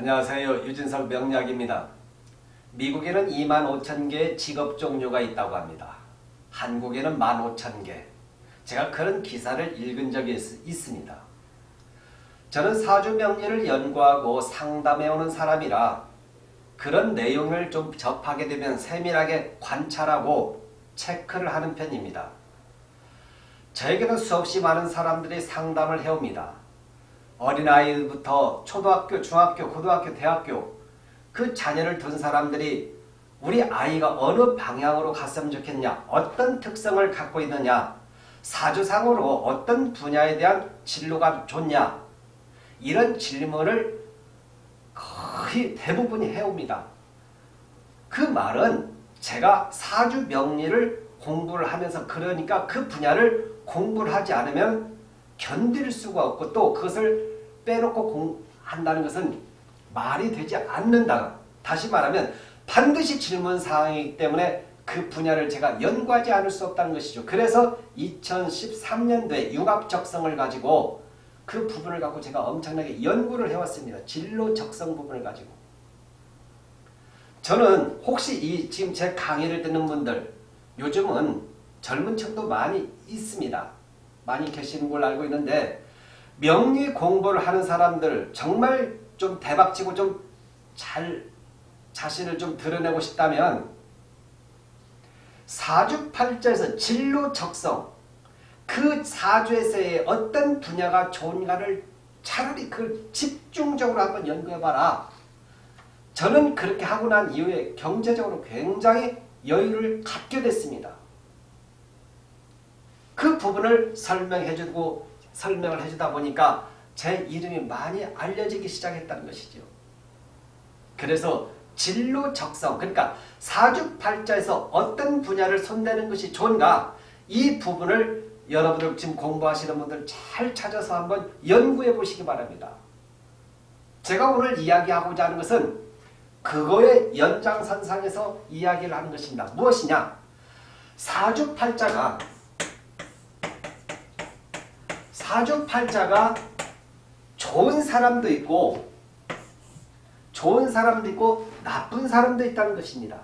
안녕하세요. 유진석 명약입니다 미국에는 2만 5천 개의 직업 종류가 있다고 합니다. 한국에는 1만 5천 개. 제가 그런 기사를 읽은 적이 있, 습니다 저는 사주명리를 연구하고 상담해오는 사람이라 그런 내용을 좀 접하게 되면 세밀하게 관찰하고 체크를 하는 편입니다. 저에게는 수없이 많은 사람들이 상담을 해옵니다. 어린아이부터 초등학교, 중학교, 고등학교, 대학교 그 자녀를 둔 사람들이 우리 아이가 어느 방향으로 갔으면 좋겠냐 어떤 특성을 갖고 있느냐 사주상으로 어떤 분야에 대한 진로가 좋냐 이런 질문을 거의 대부분이 해옵니다. 그 말은 제가 사주 명리를 공부를 하면서 그러니까 그 분야를 공부를 하지 않으면 견딜 수가 없고 또 그것을 빼놓고 한다는 것은 말이 되지 않는다. 다시 말하면 반드시 질문사항이기 때문에 그 분야를 제가 연구하지 않을 수 없다는 것이죠. 그래서 2013년도에 융합적성을 가지고 그 부분을 갖고 제가 엄청나게 연구를 해왔습니다. 진로 적성 부분을 가지고. 저는 혹시 이 지금 제 강의를 듣는 분들 요즘은 젊은 층도 많이 있습니다. 많이 계시는 걸 알고 있는데 명리 공부를 하는 사람들 정말 좀 대박치고 좀 잘 자신을 좀 드러내고 싶다면 사주팔자에서 진로 적성 그 사주에서의 어떤 분야가 좋은가를 차라리 그 집중적으로 한번 연구해봐라. 저는 그렇게 하고 난 이후에 경제적으로 굉장히 여유를 갖게 됐습니다. 그 부분을 설명해주고 설명을 해주다 보니까 제 이름이 많이 알려지기 시작했다는 것이죠. 그래서 진로 적성 그러니까 사주팔자에서 어떤 분야를 손대는 것이 좋은가 이 부분을 여러분들 지금 공부하시는 분들 잘 찾아서 한번 연구해 보시기 바랍니다. 제가 오늘 이야기하고자 하는 것은 그거의 연장선상에서 이야기를 하는 것입니다. 무엇이냐? 사주팔자가 사주팔자가 좋은 사람도 있고 좋은 사람도 있고 나쁜 사람도 있다는 것입니다.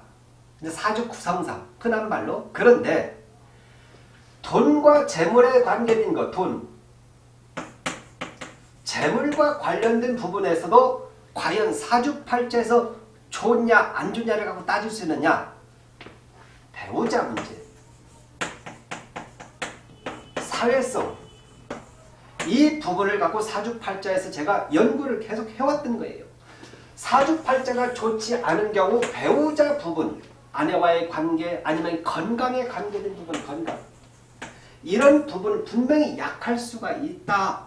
사주 구성상 흔한 말로. 그런데 돈과 재물에 관계된 것, 돈. 재물과 관련된 부분에서도 과연 사주팔자에서 좋냐 안 좋냐를 갖고 따질 수 있느냐? 배우자 문제. 사회성 이 부분을 갖고 사주팔자에서 제가 연구를 계속 해왔던 거예요. 사주팔자가 좋지 않은 경우 배우자 부분, 아내와의 관계 아니면 건강에 관계된 부분, 건강 이런 부분은 분명히 약할 수가 있다.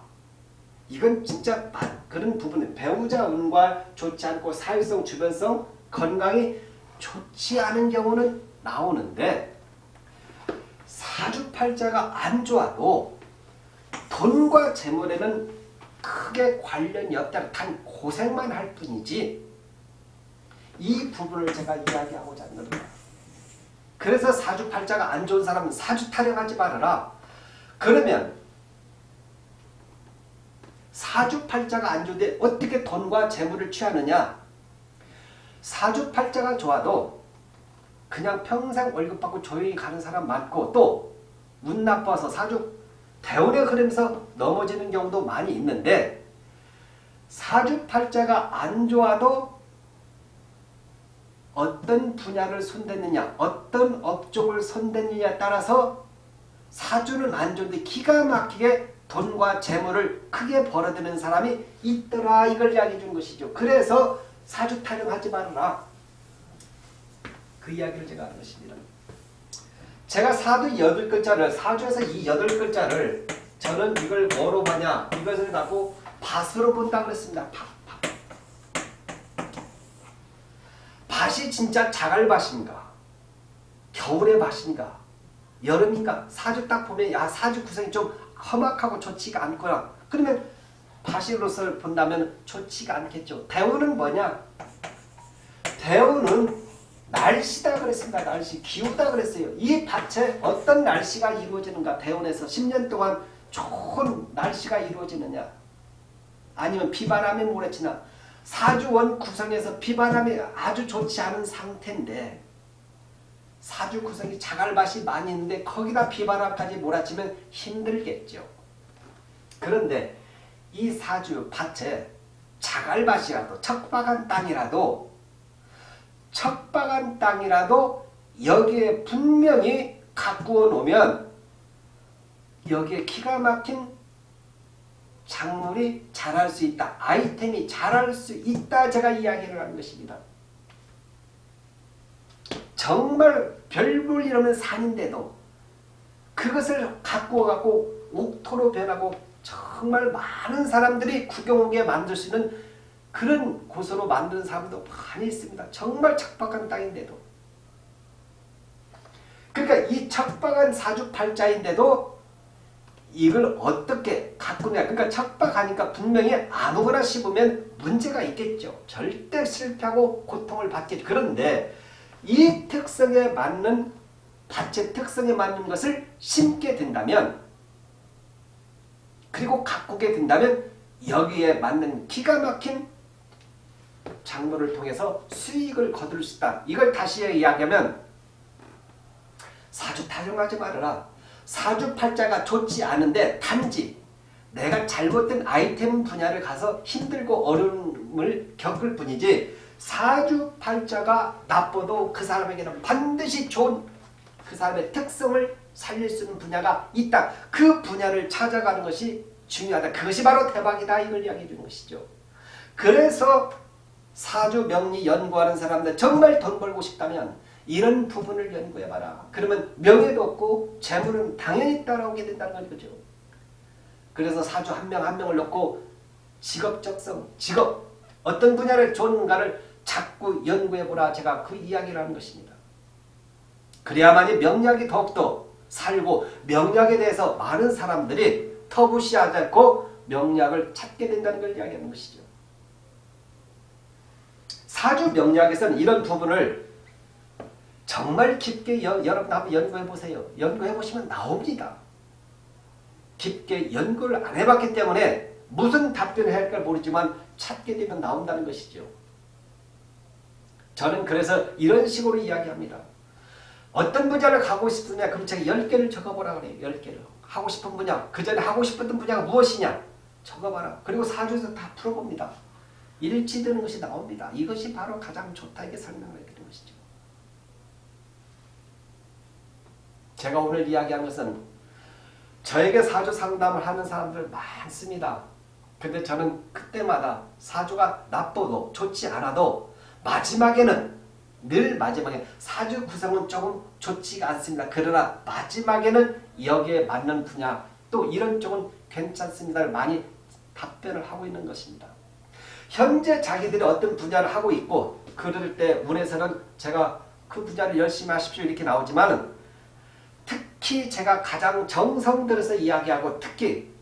이건 진짜 그런 부분 배우자 운과 좋지 않고 사회성, 주변성, 건강이 좋지 않은 경우는 나오는데 사주팔자가 안 좋아도 돈과 재물에는 크게 관련이 없다. 단 고생만 할 뿐이지 이 부분을 제가 이야기하고자 하는 겁니다. 그래서 사주팔자가 안 좋은 사람은 사주 타령하지 말아라. 그러면 사주팔자가 안 좋은데 어떻게 돈과 재물을 취하느냐? 사주팔자가 좋아도 그냥 평생 월급 받고 조용히 가는 사람 많고 또 운 나빠서 사주 대운의 흐름에서 넘어지는 경우도 많이 있는데 사주팔자가 안 좋아도 어떤 분야를 손댔느냐 어떤 업종을 손댔느냐에 따라서 사주는 안 좋은데 기가 막히게 돈과 재물을 크게 벌어들이는 사람이 있더라 이걸 이야기해 준 것이죠. 그래서 사주 타령하지 말아라. 그 이야기를 제가 하는 것입니다. 제가 사주 여덟 글자를 사주에서 이 여덟 글자를 저는 이걸 뭐로 보냐 이것을 갖고 밭으로 본다 그랬습니다. 밭, 밭. 밭이 진짜 자갈밭인가 겨울의 밭인가 여름인가 사주 딱 보면 야 사주 구성이 좀 험악하고 좋지가 않구나 그러면 밭으로서 본다면 좋지가 않겠죠. 대우는 뭐냐 대우는 날씨다 그랬습니다. 날씨. 기후다 그랬어요. 이 밭에 어떤 날씨가 이루어지는가 대원에서 10년 동안 좋은 날씨가 이루어지느냐 아니면 비바람이 몰아치나 사주원 구성에서 비바람이 아주 좋지 않은 상태인데 사주 구성이 자갈밭이 많이 있는데 거기다 비바람까지 몰아치면 힘들겠죠. 그런데 이 사주 밭에 자갈밭이라도 척박한 땅이라도 척박한 땅이라도 여기에 분명히 가꾸어 놓으면 여기에 기가 막힌 작물이 자랄 수 있다. 아이템이 자랄 수 있다. 제가 이야기를 하는 것입니다. 정말 별볼 일 없는 산인데도 그것을 갖고 갖고 옥토로 변하고 정말 많은 사람들이 구경 오게 만들 수 있는 그런 곳으로 만드는 사람도 많이 있습니다. 정말 척박한 땅인데도 그러니까 이 척박한 사주팔자인데도 이걸 어떻게 가꾸냐. 그러니까 척박하니까 분명히 아무거나 씹으면 문제가 있겠죠. 절대 실패하고 고통을 받겠죠. 그런데 이 특성에 맞는 밭의 특성에 맞는 것을 심게 된다면 그리고 가꾸게 된다면 여기에 맞는 기가 막힌 작물을 통해서 수익을 거둘 수 있다. 이걸 다시 이야기하면 사주 타령하지 말아라. 사주팔자가 좋지 않은데 단지 내가 잘못된 아이템 분야를 가서 힘들고 어려움을 겪을 뿐이지 사주팔자가 나빠도 그 사람에게는 반드시 좋은 그 사람의 특성을 살릴 수 있는 분야가 있다. 그 분야를 찾아가는 것이 중요하다. 그것이 바로 대박이다. 이걸 이야기해 주는 것이죠. 그래서 사주 명리 연구하는 사람들 정말 돈 벌고 싶다면 이런 부분을 연구해봐라. 그러면 명예도 없고 재물은 당연히 따라오게 된다는 거죠. 그래서 사주 한 명한 명을 놓고 직업적성, 직업 어떤 분야를 좋은가를 자꾸 연구해보라 제가 그 이야기를 하는 것입니다. 그래야만이 명약이 더욱더 살고 명약에 대해서 많은 사람들이 터부시하지 않고 명약을 찾게 된다는 걸 이야기하는 것이죠. 사주 명약에서는 이런 부분을 정말 깊게 여, 여러분 한번 연구해 보세요. 연구해 보시면 나옵니다. 깊게 연구를 안 해봤기 때문에 무슨 답변을 할까 모르지만 찾게 되면 나온다는 것이죠. 저는 그래서 이런 식으로 이야기합니다. 어떤 분야를 가고 싶으냐 그럼 제가 10개를 적어보라 그래요. 10개를. 하고 싶은 분야, 그 전에 하고 싶었던 분야가 무엇이냐 적어봐라. 그리고 사주에서 다 풀어봅니다. 일치되는 것이 나옵니다. 이것이 바로 가장 좋다 이게 설명을 해드리는 것이죠. 제가 오늘 이야기한 것은 저에게 사주 상담을 하는 사람들 많습니다. 근데 저는 그때마다 사주가 나빠도 좋지 않아도 마지막에는 늘 마지막에 사주 구성은 조금 좋지가 않습니다. 그러나 마지막에는 여기에 맞는 분야 또 이런 쪽은 괜찮습니다를 많이 답변을 하고 있는 것입니다. 현재 자기들이 어떤 분야를 하고 있고 그럴 때 운에서는 제가 그 분야를 열심히 하십시오 이렇게 나오지만 특히 제가 가장 정성 들여서 이야기하고 특히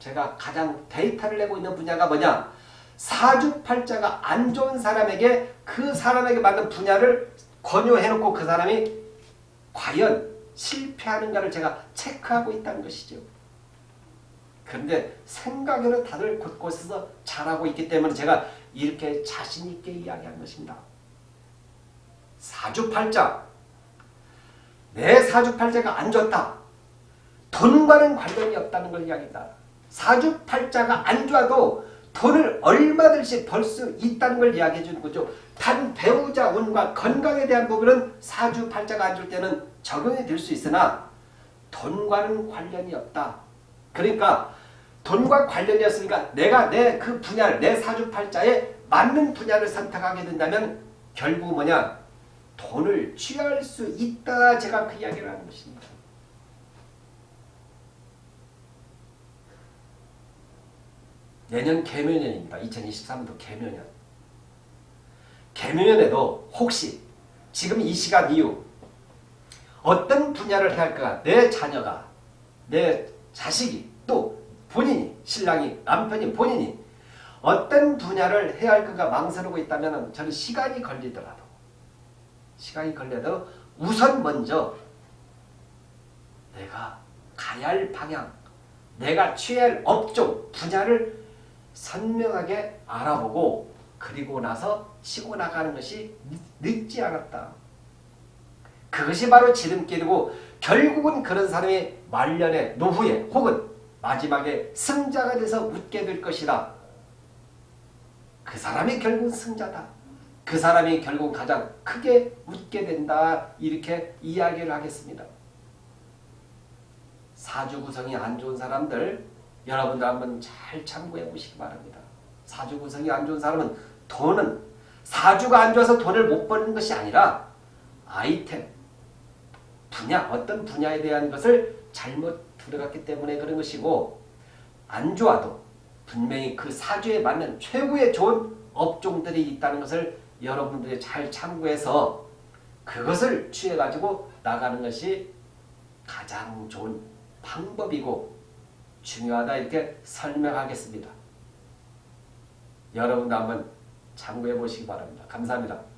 제가 가장 데이터를 내고 있는 분야가 뭐냐 사주팔자가 안 좋은 사람에게 그 사람에게 맞는 분야를 권유해놓고 그 사람이 과연 실패하는가를 제가 체크하고 있다는 것이죠. 그런데 생각에는 다들 곳곳에서 잘하고 있기 때문에 제가 이렇게 자신있게 이야기한 것입니다. 사주팔자 내 사주팔자가 안 좋다. 돈과는 관련이 없다는 걸 이야기합니다. 사주팔자가 안 좋아도 돈을 얼마든지 벌 수 있다는 걸 이야기해 주는 거죠. 단 배우자 운과 건강에 대한 부분은 사주팔자가 안 좋을 때는 적용이 될 수 있으나 돈과는 관련이 없다. 그러니까 돈과 관련이었으니까 내가 내 그 분야를 내 사주팔자에 맞는 분야를 선택하게 된다면 결국 뭐냐 돈을 취할 수 있다 제가 그 이야기를 하는 것입니다. 내년 개묘년입니다. 2023년도 개묘년. 개묘년에도 혹시 지금 이 시간 이후 어떤 분야를 해야 할까? 내 자녀가, 내 자식이, 또 본인이, 신랑이, 남편이, 본인이 어떤 분야를 해야 할까 망설이고 있다면 저는 시간이 걸리더라도 시간이 걸려도 우선 먼저 내가 가야 할 방향, 내가 취할 업종, 분야를 선명하게 알아보고 그리고 나서 치고 나가는 것이 늦지 않았다. 그것이 바로 지름길이고 결국은 그런 사람이 말년에 노후에 혹은 마지막에 승자가 돼서 웃게 될 것이다. 그 사람이 결국 승자다. 그 사람이 결국 가장 크게 웃게 된다. 이렇게 이야기를 하겠습니다. 사주 구성이 안 좋은 사람들 여러분들 한번 잘 참고해 보시기 바랍니다. 사주 구성이 안 좋은 사람은 돈은 사주가 안 좋아서 돈을 못 버는 것이 아니라 아이템, 분야, 어떤 분야에 대한 것을 잘못 들어갔기 때문에 그런 것이고 안 좋아도 분명히 그 사주에 맞는 최고의 좋은 업종들이 있다는 것을 여러분들이 잘 참고해서 그것을 취해가지고 나가는 것이 가장 좋은 방법이고 중요하다 이렇게 설명하겠습니다. 여러분도 한번 참고해 보시기 바랍니다. 감사합니다.